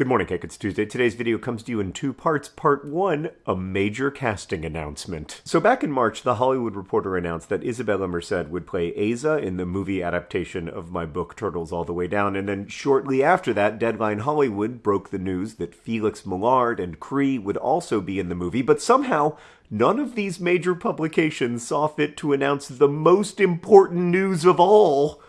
Good morning, Cake. It's Tuesday. Today's video comes to you in two parts. Part one, a major casting announcement. So back in March, The Hollywood Reporter announced that Isabela Merced would play Aza in the movie adaptation of my book Turtles All the Way Down, and then shortly after that, Deadline Hollywood broke the news that Felix Mallard and Cree would also be in the movie, but somehow none of these major publications saw fit to announce the most important news of all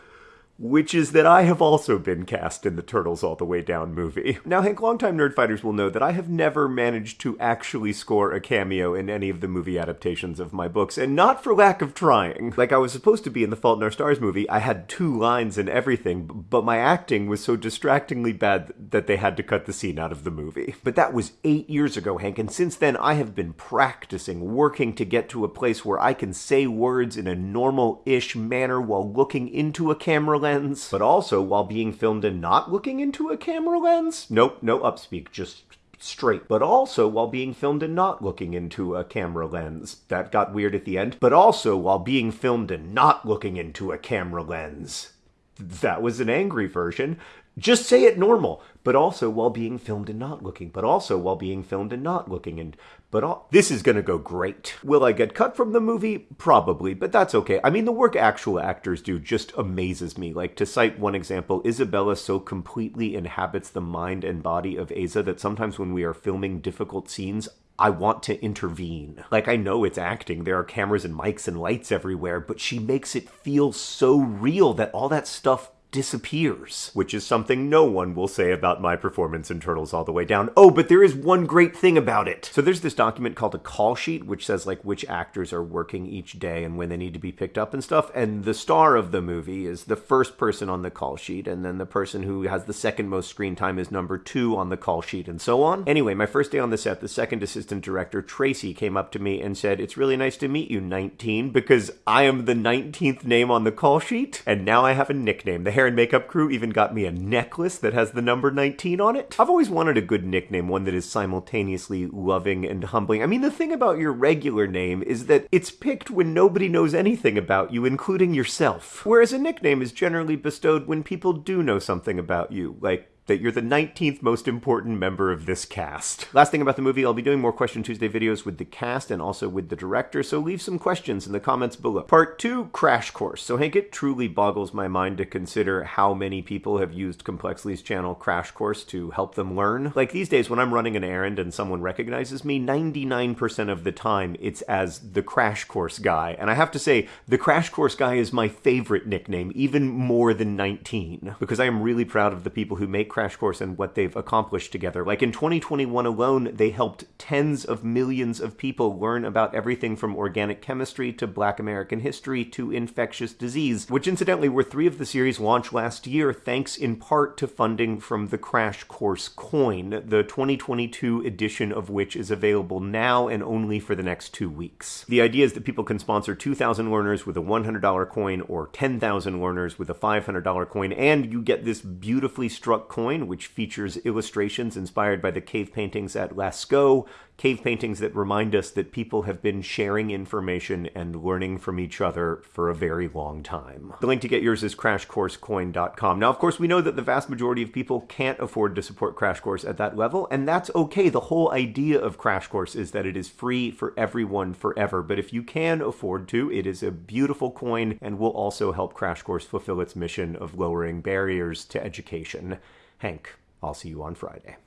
which is that I have also been cast in the Turtles All the Way Down movie. Now, Hank, longtime nerdfighters will know that I have never managed to actually score a cameo in any of the movie adaptations of my books, and not for lack of trying. Like, I was supposed to be in the Fault in Our Stars movie, I had two lines and everything, but my acting was so distractingly bad that they had to cut the scene out of the movie. But that was eight years ago, Hank, and since then I have been practicing, working to get to a place where I can say words in a normal-ish manner while looking into a camera lens lens, but also while being filmed and not looking into a camera lens. Nope, no upspeak, just straight, but also while being filmed and not looking into a camera lens. That got weird at the end. But also while being filmed and not looking into a camera lens. That was an angry version. Just say it normal, but also while being filmed and not looking, but also while being filmed and not looking, and but all, this is gonna go great. Will I get cut from the movie? Probably, but that's okay. I mean, the work actual actors do just amazes me. Like, to cite one example, Isabela so completely inhabits the mind and body of Aza that sometimes when we are filming difficult scenes, I want to intervene. Like, I know it's acting, there are cameras and mics and lights everywhere, but she makes it feel so real that all that stuff disappears, which is something no one will say about my performance in Turtles All the Way Down. Oh, but there is one great thing about it. So there's this document called a call sheet, which says like which actors are working each day and when they need to be picked up and stuff. And the star of the movie is the first person on the call sheet, and then the person who has the second most screen time is number two on the call sheet, and so on. Anyway, my first day on the set, the second assistant director, Tracy, came up to me and said, It's really nice to meet you, 19, because I am the 19th name on the call sheet, and now I have a nickname. The hair and makeup crew even got me a necklace that has the number 19 on it. I've always wanted a good nickname, one that is simultaneously loving and humbling. I mean, the thing about your regular name is that it's picked when nobody knows anything about you, including yourself. Whereas a nickname is generally bestowed when people do know something about you, like that you're the 19th most important member of this cast. Last thing about the movie, I'll be doing more Question Tuesday videos with the cast and also with the director, so leave some questions in the comments below. Part 2, Crash Course. So Hank, it truly boggles my mind to consider how many people have used Complexly's channel Crash Course to help them learn. Like these days, when I'm running an errand and someone recognizes me, 99% of the time it's as the Crash Course guy. And I have to say, the Crash Course guy is my favorite nickname, even more than 19, because I am really proud of the people who make Crash Course and what they've accomplished together. Like in 2021 alone, they helped tens of millions of people learn about everything from organic chemistry to black American history to infectious disease, which incidentally were three of the series launched last year thanks in part to funding from the Crash Course coin, the 2022 edition of which is available now and only for the next two weeks. The idea is that people can sponsor 2,000 learners with a $100 coin or 10,000 learners with a $500 coin, and you get this beautifully struck coin coin, which features illustrations inspired by the cave paintings at Lascaux, cave paintings that remind us that people have been sharing information and learning from each other for a very long time. The link to get yours is crashcoursecoin.com. Now, of course, we know that the vast majority of people can't afford to support Crash Course at that level, and that's okay. The whole idea of Crash Course is that it is free for everyone forever, but if you can afford to, it is a beautiful coin and will also help Crash Course fulfill its mission of lowering barriers to education. Hank, I'll see you on Friday.